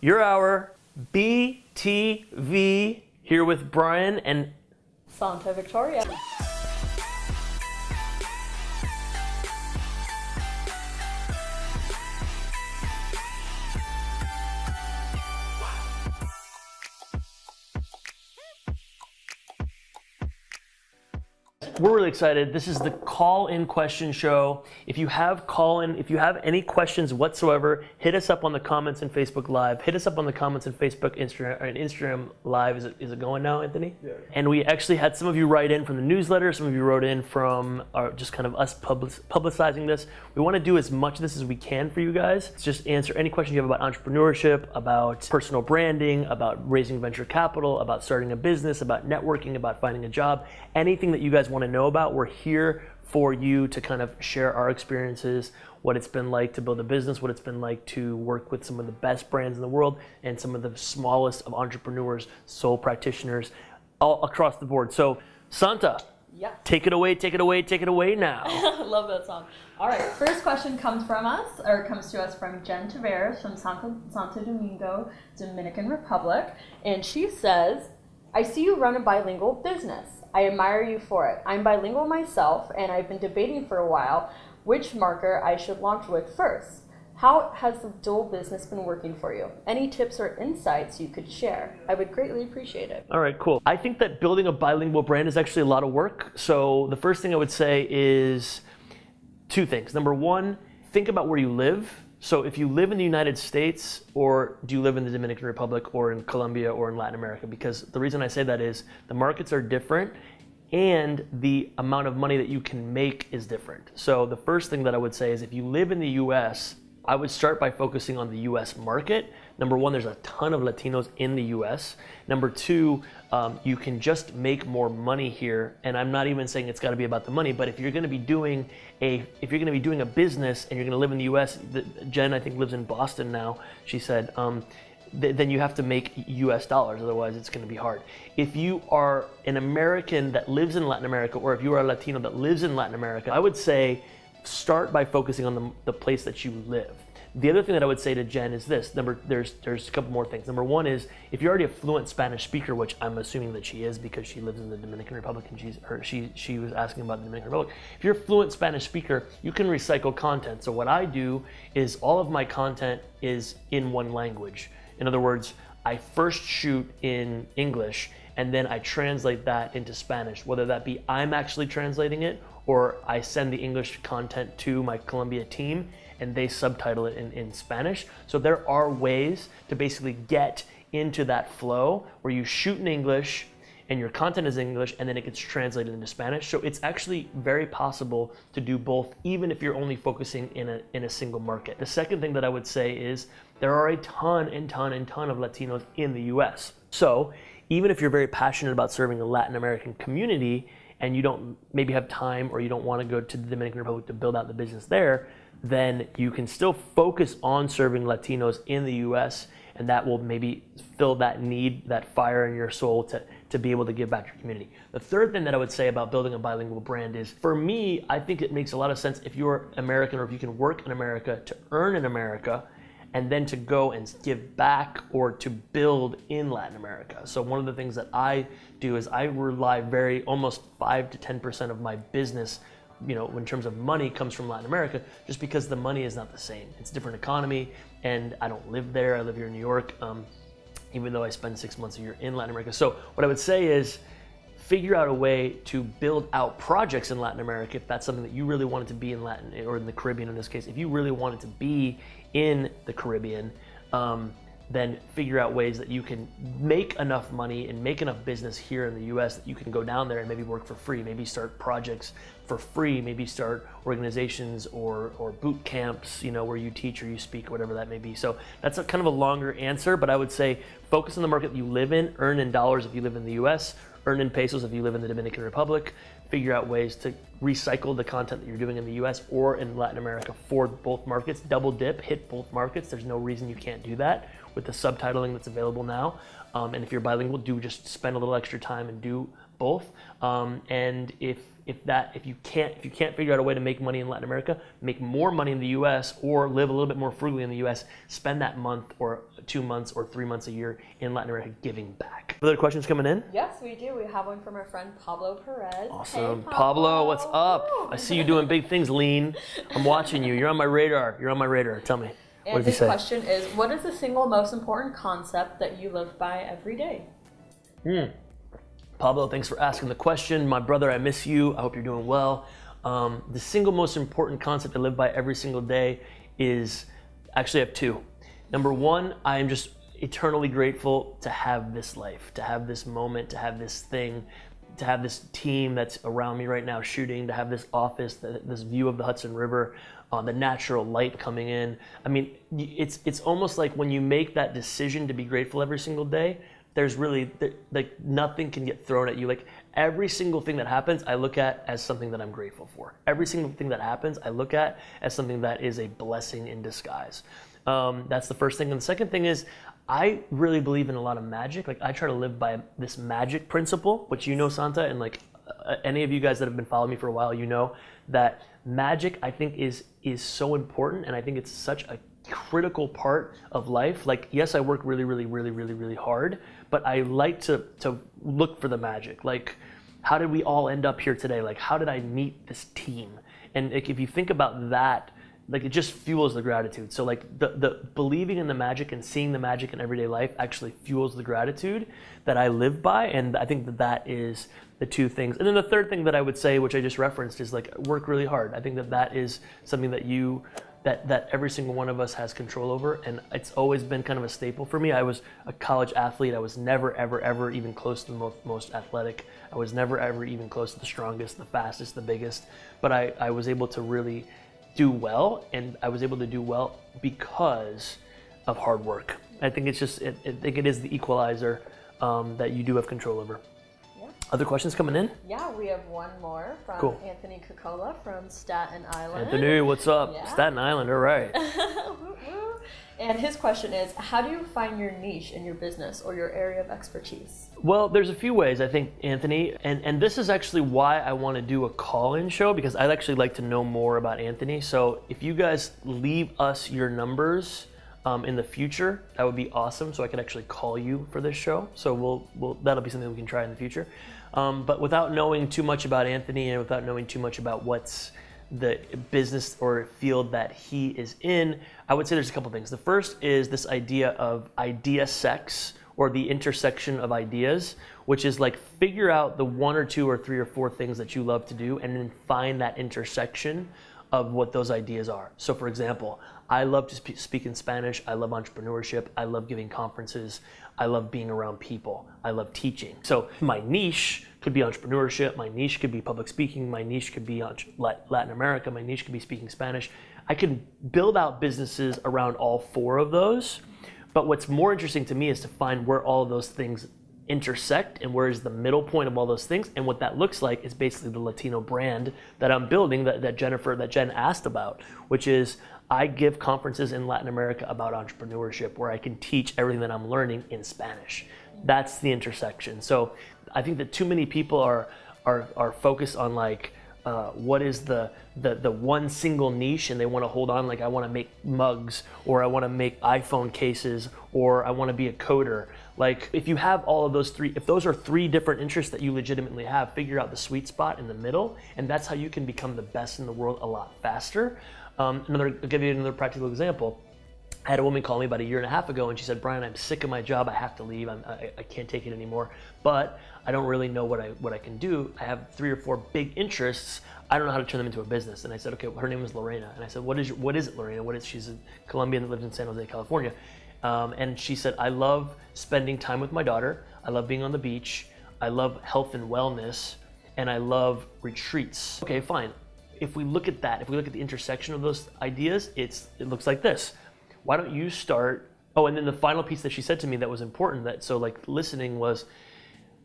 your hour, BTV, here with Brian and Santa Victoria. We're really excited. This is the call in question show. If you have call in, if you have any questions whatsoever, hit us up on the comments in Facebook Live. Hit us up on the comments in Facebook, Instagram, and uh, Instagram Live. Is it, is it going now, Anthony? Yeah. And we actually had some of you write in from the newsletter. Some of you wrote in from our, just kind of us public, publicizing this. We want to do as much of this as we can for you guys. Just answer any questions you have about entrepreneurship, about personal branding, about raising venture capital, about starting a business, about networking, about finding a job. Anything that you guys want to know about, we're here for you to kind of share our experiences, what it's been like to build a business, what it's been like to work with some of the best brands in the world and some of the smallest of entrepreneurs, sole practitioners, all across the board. So, Santa, Yeah. take it away, take it away, take it away now. Love that song. All right, first question comes from us, or comes to us from Jen Taveras from Santo, Santo Domingo, Dominican Republic. And she says, I see you run a bilingual business. I admire you for it. I'm bilingual myself, and I've been debating for a while which marker I should launch with first. How has the dual business been working for you? Any tips or insights you could share? I would greatly appreciate it. All right, cool. I think that building a bilingual brand is actually a lot of work. So, the first thing I would say is two things. Number one, think about where you live. So, if you live in the United States, or do you live in the Dominican Republic, or in Colombia, or in Latin America? Because the reason I say that is the markets are different and the amount of money that you can make is different. So, the first thing that I would say is if you live in the US, I would start by focusing on the US market. Number one, there's a ton of Latinos in the US. Number two, um, you can just make more money here. And I'm not even saying it's got to be about the money, but if you're going to be doing a if you're going to be doing a business and you're going to live in the US, the, Jen I think lives in Boston now. She said. Um, th- then you have to make US dollars, otherwise, it's going to be hard. If you are an American that lives in Latin America, or if you are a Latino that lives in Latin America, I would say start by focusing on the, the place that you live. The other thing that I would say to Jen is this: number, there's there's a couple more things. Number one is if you're already a fluent Spanish speaker, which I'm assuming that she is because she lives in the Dominican Republic and she's or she she was asking about the Dominican Republic. If you're a fluent Spanish speaker, you can recycle content. So what I do is all of my content is in one language. In other words, I first shoot in English and then I translate that into Spanish, whether that be I'm actually translating it or I send the English content to my Colombia team and they subtitle it in, in Spanish. So there are ways to basically get into that flow where you shoot in English and your content is English and then it gets translated into Spanish. So it's actually very possible to do both, even if you're only focusing in a, in a single market. The second thing that I would say is there are a ton and ton and ton of Latinos in the US. So even if you're very passionate about serving the Latin American community and you don't maybe have time or you don't want to go to the Dominican Republic to build out the business there, then you can still focus on serving Latinos in the US and that will maybe fill that need, that fire in your soul to, to be able to give back to your community. The third thing that I would say about building a bilingual brand is for me, I think it makes a lot of sense if you're American or if you can work in America to earn in America and then to go and give back or to build in Latin America. So one of the things that I do is I rely very almost 5 to 10% of my business you know, in terms of money comes from Latin America, just because the money is not the same. It's a different economy, and I don't live there. I live here in New York, um, even though I spend six months a year in Latin America. So what I would say is, figure out a way to build out projects in Latin America if that's something that you really wanted to be in Latin or in the Caribbean in this case. If you really wanted to be in the Caribbean. Um, then figure out ways that you can make enough money and make enough business here in the US that you can go down there and maybe work for free, maybe start projects for free, maybe start organizations or, or boot camps, you know, where you teach or you speak, whatever that may be. So that's a kind of a longer answer, but I would say focus on the market you live in, earn in dollars if you live in the US, earn in pesos if you live in the Dominican Republic, figure out ways to recycle the content that you're doing in the US or in Latin America for both markets, double dip, hit both markets. There's no reason you can't do that with the subtitling that's available now. Um, and if you're bilingual, do just spend a little extra time and do both. Um, and if if that if you can't if you can't figure out a way to make money in Latin America, make more money in the U.S. or live a little bit more frugally in the U.S. Spend that month or two months or three months a year in Latin America giving back. Other questions coming in? Yes, we do. We have one from our friend Pablo Perez. Awesome, Hey, Pablo, what's up? I see you doing big things, Lean. I'm watching you. You're on my radar. You're on my radar. Tell me. And what did he his question is, what is the single most important concept that you live by every day? Pablo, thanks for asking the question. My brother, I miss you. I hope you're doing well. Um, the single most important concept I live by every single day is actually, I have two. Number one, I am just eternally grateful to have this life, to have this moment, to have this thing, to have this team that's around me right now shooting, to have this office, this view of the Hudson River, uh, the natural light coming in. I mean, it's it's almost like when you make that decision to be grateful every single day, there's really like nothing can get thrown at you. Like every single thing that happens, I look at as something that I'm grateful for. Every single thing that happens, I look at as something that is a blessing in disguise. Um, that's the first thing. And the second thing is, I really believe in a lot of magic. Like I try to live by this magic principle, which you know, Santa, and like uh, any of you guys that have been following me for a while, you know that magic I think is is so important, and I think it's such a critical part of life. Like yes, I work really, really, really, really, really hard, but I like to to look for the magic. Like how did we all end up here today? Like how did I meet this team? And if you think about that like it just fuels the gratitude. So like the the believing in the magic and seeing the magic in everyday life actually fuels the gratitude that I live by, and I think that that is the two things. And then the third thing that I would say, which I just referenced, is like work really hard. I think that that is something that you that that every single one of us has control over, and it's always been kind of a staple for me. I was a college athlete. I was never ever ever even close to the most, most athletic. I was never ever even close to the strongest, the fastest, the biggest. But I I was able to really do well, and I was able to do well because of hard work. I think it's just, it, I think it is the equalizer um, that you do have control over. Yeah. Other questions coming in? Yeah, we have one more from Cool. Anthony Cocola from Staten Island. Anthony, what's up? Yeah. Staten Island, all right. And his question is, how do you find your niche in your business or your area of expertise? Well, there's a few ways, I think, Anthony, and, and this is actually why I want to do a call in show because I'd actually like to know more about Anthony. So if you guys leave us your numbers um, in the future, that would be awesome. So I could actually call you for this show. So we'll, we'll that'll be something we can try in the future. Um, but without knowing too much about Anthony and without knowing too much about what's the business or field that he is in, I would say there's a couple things. The first is this idea of idea sex or the intersection of ideas, which is like figure out the one or two or three or four things that you love to do and then find that intersection of what those ideas are. So, for example, I love to spe- speak in Spanish. I love entrepreneurship. I love giving conferences. I love being around people. I love teaching. So, my niche could be entrepreneurship. My niche could be public speaking. My niche could be Latin America. My niche could be speaking Spanish. I can build out businesses around all four of those. But what's more interesting to me is to find where all of those things intersect and where is the middle point of all those things. And what that looks like is basically the Latino brand that I'm building that, that Jennifer, that Jen asked about, which is I give conferences in Latin America about entrepreneurship where I can teach everything that I'm learning in Spanish. That's the intersection. So I think that too many people are are, are focused on like uh, what is the, the the one single niche and they want to hold on like I want to make mugs or I want to make iPhone cases or I want to be a coder. Like if you have all of those three, if those are three different interests that you legitimately have, figure out the sweet spot in the middle, and that's how you can become the best in the world a lot faster. Um, another, I'll give you another practical example. I had a woman call me about a year and a half ago, and she said, "Brian, I'm sick of my job. I have to leave. I, I can't take it anymore. But I don't really know what I what I can do. I have three or four big interests. I don't know how to turn them into a business." And I said, "Okay, well, her name is Lorena." And I said, "What is your, what is it, Lorena? What is?" She's a Colombian that lives in San Jose, California. Um, and she said, "I love spending time with my daughter. I love being on the beach. I love health and wellness, and I love retreats." Okay, fine. If we look at that, if we look at the intersection of those ideas, it's it looks like this why don't you start oh and then the final piece that she said to me that was important that so like listening was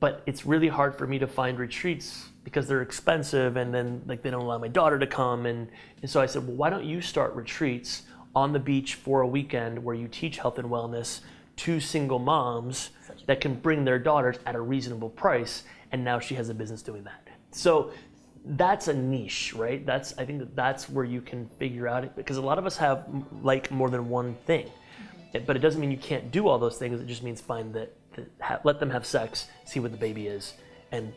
but it's really hard for me to find retreats because they're expensive and then like they don't allow my daughter to come and, and so i said well why don't you start retreats on the beach for a weekend where you teach health and wellness to single moms that can bring their daughters at a reasonable price and now she has a business doing that. So that's a niche, right? That's I think that that's where you can figure out it because a lot of us have like more than one thing, It- but it doesn't mean you can't do all those things. It just means find that, that ha- let them have sex, see what the baby is, and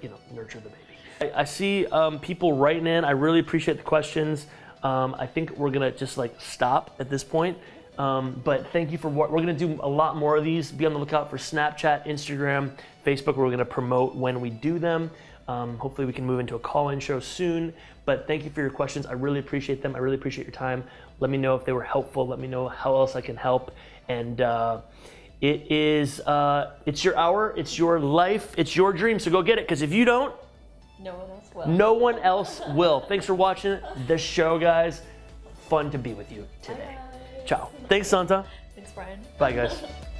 you know nurture the baby. I, I see um, people writing in. I really appreciate the questions. Um, I think we're gonna just like stop at this point. Um, but thank you for what we're gonna do a lot more of these. Be on the lookout for Snapchat, Instagram, Facebook. We're gonna promote when we do them. Um, hopefully, we can move into a call-in show soon. But thank you for your questions. I really appreciate them. I really appreciate your time. Let me know if they were helpful. Let me know how else I can help. And uh, it is uh, it's your hour. It's your life. It's your dream. So go get it. Because if you don't, No one else will. no one else will. Thanks for watching the show, guys. Fun to be with you today. Ciao. Thanks, Santa. Thanks, Brian. Bye, guys.